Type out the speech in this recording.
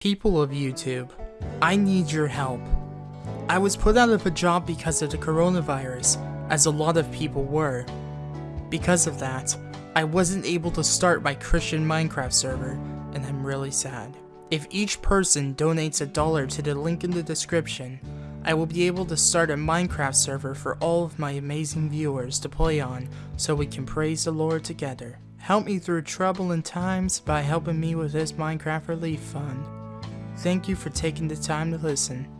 People of YouTube, I need your help. I was put out of a job because of the coronavirus, as a lot of people were. Because of that, I wasn't able to start my Christian Minecraft server, and I'm really sad. If each person donates a dollar to the link in the description, I will be able to start a Minecraft server for all of my amazing viewers to play on so we can praise the Lord together. Help me through trouble and times by helping me with this Minecraft Relief Fund. Thank you for taking the time to listen.